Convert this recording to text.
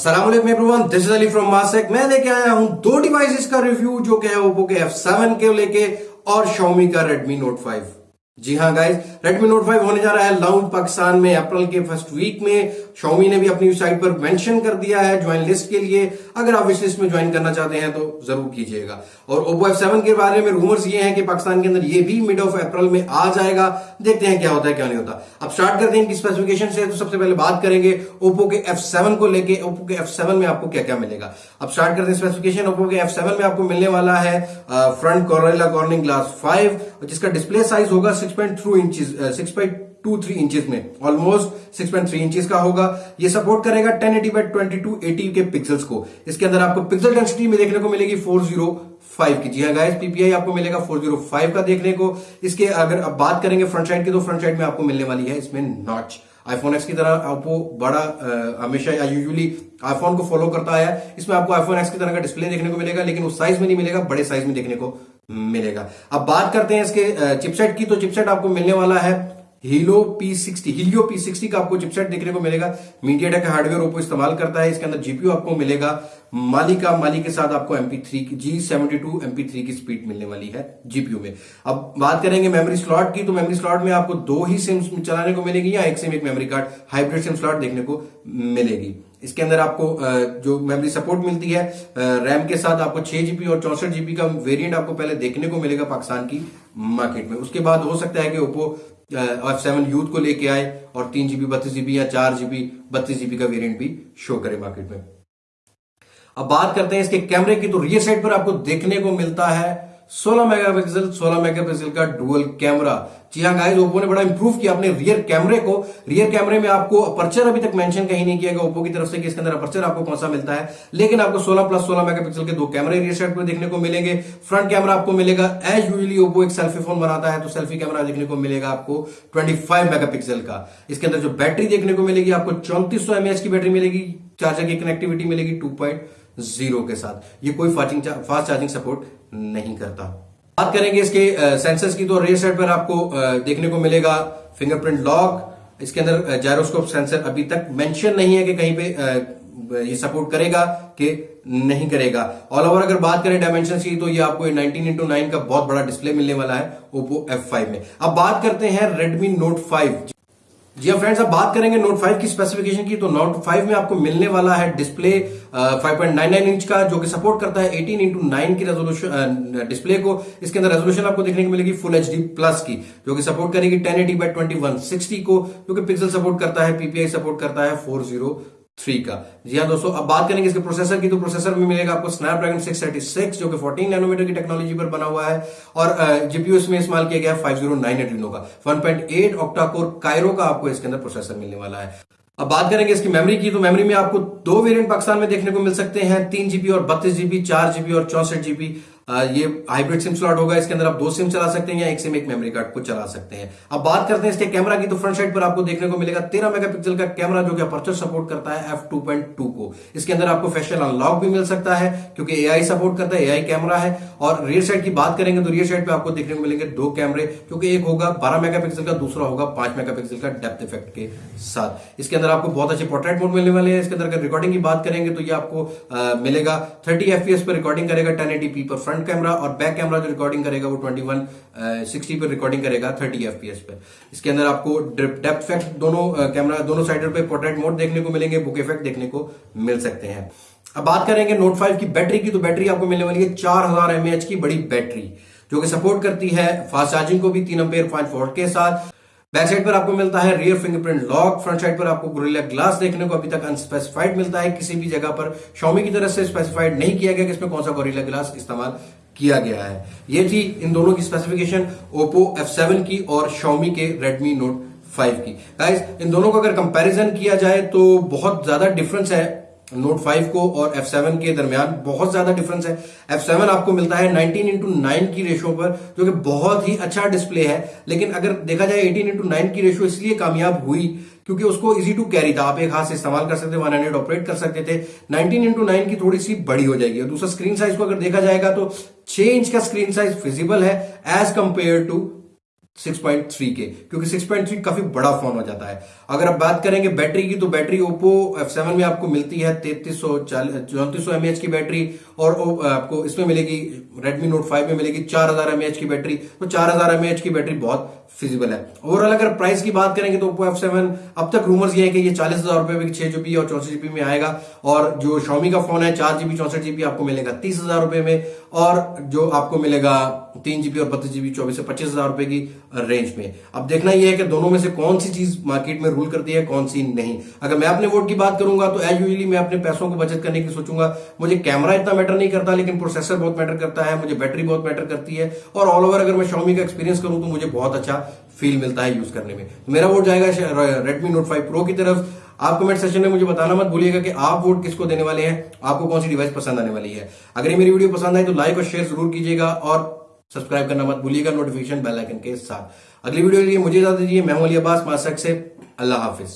Aslam everyone this is Ali from मासेक मैं लेके आया हूँ दो डिवाइसेस का रिव्यू जो कि है ओप्पो के F7 के लेके और Xiaomi का Redmi Note 5 जी हाँ गाइज़ Redmi Note 5 होने जा रहा है लॉन्च पाकिस्तान में अप्रैल के फ़र्स्ट वीक में. Xiaomi ने भी अपनी साइट पर मेंशन कर दिया है ज्वाइन लिस्ट के लिए. अगर आप विश लिस्ट में ज्वाइन करना चाहते हैं तो ज़रूर कीजिएगा. और Oppo F7 के बारे में रूमर्स ये हैं कि पाकिस्तान के अंदर ये भी मिड ऑफ़ अप्रैल में आ जाएगा. देखते हैं क्या होता है, क्या नहीं होता. अब स्टार्ट करते हैं इनकी स्पेसिफिकेशन से. तो सबसे पहले बात करेंगे ओप्पो के F7 को लेकर ओप्पो के F7 में आपको क्या क्या मिलेगा? अब स्टार्ट करते हैं स्पेसिफिकेशन ओप्पो के F7 में आपको मिलने वाला है फ्रंट कॉर्नेला कॉर्निंग ग्लास 5 जिसका डिस्प्ले साइज़ होगा six 6.3 inches 6. Two three inches में almost six point three inches का होगा। ये सपोर्ट करेगा ten eighty by twenty two eighty के पिक्सल्स को। इसके अंदर आपको पिक्सल डेंसिटी में देखने को मिलेगी फोर ज़ीरो फाइव की। जी हाँ गाइस पीपीआई आपको मिलेगा फोर ज़ीरो फाइव का देखने को। इसके अगर अब बात करेंगे फ्रंट साइड की तो फ्रंट साइड में आपको मिलने वाली है इसमें नॉच आईफोन एक्स की तरह आपको बड़ा हमेशा या यूजुअली आईफोन को फॉलो करता है। इसमें आपको आईफोन एक्स की तरह का डिस्प्ले देखने को मिलेगा, लेकिन उस साइज़ में नहीं मिलेगा, बड़े साइज़ में देखने को मिलेगा। अब बात करते हैं इसके चिपसेट की। तो चिपसेट आपको मिलने वाला है Helio P sixty Helio P sixty का आपको चिपसेट देखने को मिलेगा। मीडिया टेक हार्डवेयर ओपो इस्तेमाल करता है। इसके अंदर जीपीयू आपको मिलेगा। माली का माली के साथ आपको एमपी थ्री की G seventy two MP three की स्पीड मिलने वाली है जीपीयू में। अब बात करेंगे मेमोरी स्लॉट की। तो मेमोरी स्लॉट में आपको दो ही सिम चलाने को मिलेगी या एक सिम एक memory card hybrid SIM slot देखने को मिलेगी। इसके अंदर आपको जो मेमोरी सपोर्ट मिलती है रैम के साथ आपको छह जीबी और चौसठ जीबी का वेरिएंट आपको पहले देखने को मिलेगा पाकिस्तान की मार्केट में। उसके बाद हो सकता है कि ओप्पो एफ़ सेवन यूथ को लेके आए और तीन जीबी बत्तीस जीबी या चार जीबी बत्तीस जीबी का वेरिएंट भी शो करे मार्केट में। अब बात करते हैं इसके कैमरे की तो रियर साइड पर आपको देखने को मिलता है 16 मेगापिक्सल 16 मेगापिक्सल का डुअल कैमरा। जी हाँ गाइस ओप्पो ने बड़ा इंप्रूव किया अपने रियर कैमरे को। रियर कैमरे में आपको अपर्चर अभी तक मेंशन कहीं नहीं किया गया ओप्पो की तरफ़ से कि इसके अंदर अपर्चर आपको कौन सा मिलता है। लेकिन आपको 16 प्लस 16 मेगापिक्सल के दो कैमरे रियर साइड पर देखने को मिलेंगे। फ्रंट कैमरा आपको मिलेगा। एज यूजली ओप्पो एक सेल्फी फ़ोन बनाता है तो सेल्फी कैमरा देखने को मिलेगा आपको ट्वेंटी मेगापिक्सल का। इसके अंदर जो बैटरी देखने को मिलेगी, आपको चौंतीस सौ की बैटरी मिलेगी। चार्जर की कनेक्टिविटी मिलेगी टू ज़ीरो के साथ। ये कोई फास्टिंग फास्ट चार्जिंग सपोर्ट नहीं करता। बात करेंगे इसके सेंसर्स की तो रेयर साइड पर आपको देखने को मिलेगा फिंगरप्रिंट लॉक इसके अंदर जायरोस्कोप सेंसर अभी तक मेंशन नहीं है कि कहीं पे ये सपोर्ट करेगा कि नहीं करेगा। ऑल ओवर अगर बात करें डायमेंशन की तो ये आपको 19 इंटू नाइन का बहुत बड़ा डिस्प्ले मिलने वाला है ओप्पो F5 में। अब बात करते हैं Redmi Note 5 जी हाँ फ्रेंड्स अब बात करेंगे नोट 5 की स्पेसिफिकेशन की तो नोट 5 में आपको मिलने वाला है डिस्प्ले 5.99 इंच का, जो कि सपोर्ट करता है 18 इंटू नाइन की रेजोल्यूशन डिस्प्ले को। इसके अंदर रेजोल्यूशन आपको देखने को मिलेगी फुल एचडी प्लस की, जो कि सपोर्ट करेगी 1080 एटी बाई ट्वेंटी को, जो कि पिक्सल सपोर्ट करता है पीपीआई सपोर्ट करता है फोर थ्री का। जी हाँ दोस्तों, अब बात करेंगे इसके प्रोसेसर की। तो प्रोसेसर में मिलेगा आपको स्नैपड्रैगन 636 जो कि 14 नैनोमीटर की टेक्नोलॉजी पर बना हुआ है। और जीपीयू इसमें इस्तेमाल किया गया है 509 एड्रीनो का। 1.8 ऑक्टा कोर कायरो का आपको इसके अंदर प्रोसेसर मिलने वाला है। अब बात करेंगे इसकी मेमोरी की। तो मेमोरी में आपको दो वेरिएंट पाकिस्तान में देखने को मिल सकते हैं। तीन जीबी और बत्तीस जीबी चार जीबी और चौसठ जीबी ये हाइब्रिड सिम स्लॉट होगा, इसके अंदर आप दो सिम चला सकते हैं या एक सिम एक मेमोरी कार्ड को चला सकते हैं। अब बात करते हैं इसके कैमरा की तो फ्रंट साइड पर आपको देखने को मिलेगा, तेरह मेगापिक्सल का कैमरा जो कि अपर्चर सपोर्ट करता है एफ़ को। इसके अंदर आपको फेशियल अनलॉक भी मिल सकता है, क्योंकि एआई सपोर्ट करता है एआई कैमरा है। और रियर साइड की बात करेंगे तो रियर साइड पे आपको देखने को मिलेंगे दो कैमरे क्योंकि एक होगा बारह मेगापिक्सल का, दूसरा होगा पाँच मेगापिक्सल का डेप्थ इफ़ेक्ट के साथ। इसके अंदर आपको बहुत अच्छे पोर्ट्रेट मोड मिलने वाले हैं। इसके अंदर अगर रिकॉर्डिंग की बात करेंगे तो ये आपको मिलेगा। थर्टी एफपीएस पर रिकॉर्डिंग करेगा, टेन पर फ्रंट कैमरा और बैक कैमरा जो रिकॉर्डिंग करेगा वो 21 60 पर रिकॉर्डिंग करेगा 30 एफपीएस पे। इसके अंदर आपको डेप्थ इफ़ेक्ट दोनों कैमरा दोनों साइडर पे पोर्ट्रेट मोड देखने को मिलेंगे बुक इफ़ेक्ट देखने को मिल सकते हैं। अब बात करेंगे नोट फाइव की बैटरी की तो बैटरी आपको मिलने वाली है चार हज़ार एमएच की बड़ी बैटरी जो कि सपोर्ट करती है फास्ट चार्जिंग को भी तीन अम्पेयर वोल्ट के साथ। बैक साइड पर आपको मिलता है rear fingerprint lock front side पर आपको गोरिल्ला ग्लास देखने को अभी तक अनस्पेसिफाइड मिलता है। किसी भी जगह पर शॉमी की तरफ़ से स्पेसिफाइड नहीं किया गया कि इसमें कौन सा गोरिल्ला ग्लास इस्तेमाल किया गया है। ये थी इन दोनों की स्पेसिफिकेशन ओप्पो F7 की और Xiaomi के रेडमी नोट फाइव की। गाइस इन दोनों का अगर कंपैरिजन किया जाए तो बहुत ज़्यादा डिफरेंस है नोट 5 को और F7 के दरमियान बहुत ज़्यादा डिफरेंस है। F7 आपको मिलता है 19 इंटू नाइन की रेशो पर, जो कि बहुत ही अच्छा डिस्प्ले है। लेकिन अगर देखा जाए 18 इंटू नाइन की रेशो इसलिए कामयाब हुई, क्योंकि उसको इजी टू कैरी था। आप एक हाथ से इस्तेमाल कर सकते वन हंड्रेड ऑपरेट कर सकते थे। 19 इंटू नाइन की थोड़ी सी बड़ी हो जाएगी। और दूसरा स्क्रीन साइज़ को अगर देखा जाएगा तो छह इंच का स्क्रीन साइज़ फिजिबल है एज कंपेयर टू 6.3 के क्योंकि 6.3 काफ़ी बड़ा फ़ोन हो जाता है। अगर आप बात करेंगे बैटरी की तो बैटरी ओप्पो F7 में आपको मिलती है तैतीस सौ चौतीस सौ की बैटरी, और आपको इसमें मिलेगी Redmi Note 5 में मिलेगी 4000 हज़ार की बैटरी। तो 4000 हज़ार की बैटरी बहुत फिजिबल है। ओवरऑल अगर प्राइस की बात करेंगे तो ओप्पो एफ़ सेवन अब तक रूमर्स ये है कि ये चालीस हज़ार रुपए में छह जीबी और चौसठ जीबी में आएगा और जो Xiaomi का फ़ोन है, चार जीबी चौसठ जीबी आपको मिलेगा तीस हज़ार रुपए में और जो आपको मिलेगा तीन जीबी और बत्तीस जीबी चौबीस से पच्चीस हज़ार रुपए की रेंज में। अब देखना यह है कि दोनों में से कौन सी चीज़ मार्केट में रूल करती है, कौन सी नहीं। अगर मैं अपने वोट की बात करूँगा तो एज यूजली मैं अपने पैसों को बचत करने की सोचूँगा। मुझे कैमरा इतना मैटर नहीं करता, लेकिन प्रोसेसर बहुत मैटर करता है, मुझे बैटरी बहुत मैटर करती है और ऑल ओवर अगर मैं शॉमी का एक्सपीरियंस करूँ तो मुझे बहुत अच्छा फील मिलता है यूज़ करने में। मेरा वोट जाएगा रेडमी नोट फाइव प्रो की तरफ़। आप कमेंट सेशन में मुझे बताना मत भूलिएगा कि आप वोट किसको देने वाले हैं, आपको कौन सी डिवाइस पसंद आने वाली है। अगर ये मेरी वीडियो पसंद आए तो लाइक और शेयर ज़रूर कीजिएगा और सब्सक्राइब करना मत भूलिएगा नोटिफिकेशन बेल आइकन के साथ। अगली वीडियो के लिए मुझे इजाज़त दीजिए, मैं अली अब्बास, मासक से अल्लाह हाफिज।